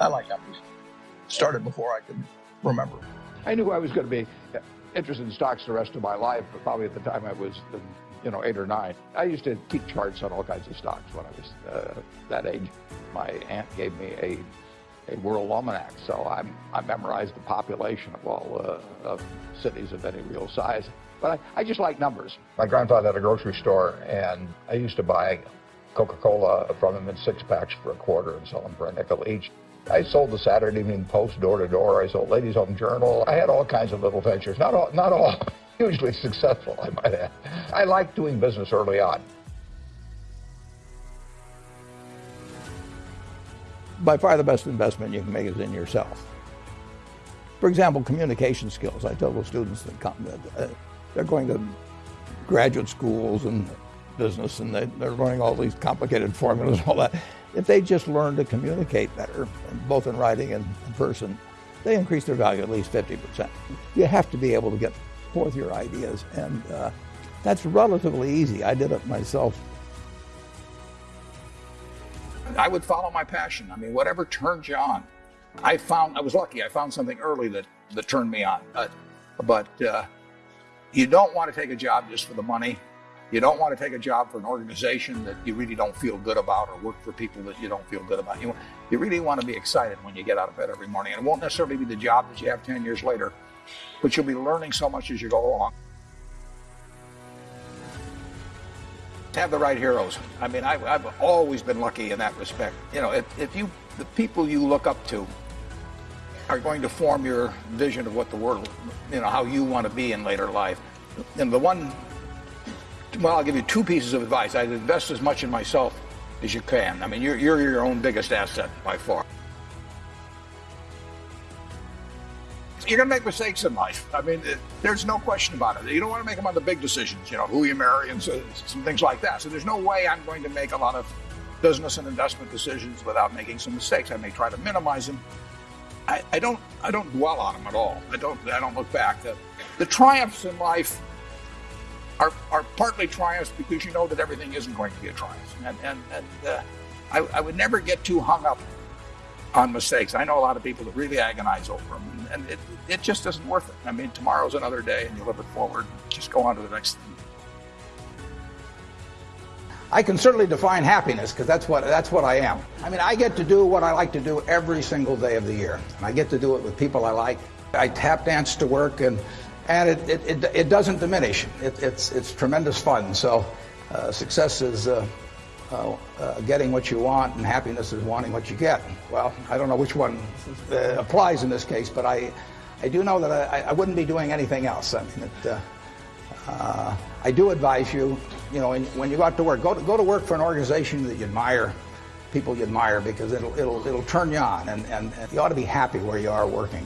I like numbers. Started before I could remember. I knew I was going to be interested in stocks the rest of my life, but probably at the time I was, you know, eight or nine. I used to keep charts on all kinds of stocks when I was uh, that age. My aunt gave me a a world almanac, so I, I memorized the population of all uh, of cities of any real size. But I, I just like numbers. My grandfather had a grocery store, and I used to buy Coca-Cola from him in six packs for a quarter and sell them for a nickel each. I sold the Saturday Evening Post door to door. I sold Ladies Home Journal. I had all kinds of little ventures. Not all, not all hugely successful, I might add. I liked doing business early on. By far the best investment you can make is in yourself. For example, communication skills. I tell the students that come that uh, they're going to graduate schools and business and they, they're learning all these complicated formulas and all that. If they just learn to communicate better, both in writing and in person, they increase their value at least 50%. You have to be able to get forth your ideas, and uh, that's relatively easy. I did it myself. I would follow my passion. I mean, whatever turns you on. I found, I was lucky, I found something early that, that turned me on. But, but uh, you don't want to take a job just for the money. You don't want to take a job for an organization that you really don't feel good about or work for people that you don't feel good about. You, you really want to be excited when you get out of bed every morning. And it won't necessarily be the job that you have 10 years later, but you'll be learning so much as you go along. Have the right heroes. I mean, I, have always been lucky in that respect. You know, if, if you, the people you look up to are going to form your vision of what the world, you know, how you want to be in later life. And the one well, I'll give you two pieces of advice. I'd invest as much in myself as you can. I mean, you're, you're your own biggest asset by far. You're going to make mistakes in life. I mean, uh, there's no question about it. You don't want to make them on the big decisions, you know, who you marry and so, some things like that. So there's no way I'm going to make a lot of business and investment decisions without making some mistakes. I may try to minimize them. I, I don't I don't dwell on them at all. I don't I don't look back. The, the triumphs in life are, are partly triumphs because you know that everything isn't going to be a triumph. And, and, and uh, I, I, would never get too hung up on mistakes. I know a lot of people that really agonize over them, and it, it just isn't worth it. I mean, tomorrow's another day, and you live it forward. Just go on to the next thing. I can certainly define happiness because that's what that's what I am. I mean, I get to do what I like to do every single day of the year. And I get to do it with people I like. I tap dance to work and and it, it, it, it doesn't diminish. It, it's, it's tremendous fun. So uh, success is uh, uh, uh, getting what you want, and happiness is wanting what you get. Well, I don't know which one uh, applies in this case, but I, I do know that I, I wouldn't be doing anything else. I mean, it, uh, I do advise you, you know, when you go out to work, go to, go to work for an organization that you admire, people you admire, because it'll, it'll, it'll turn you on, and, and, and you ought to be happy where you are working.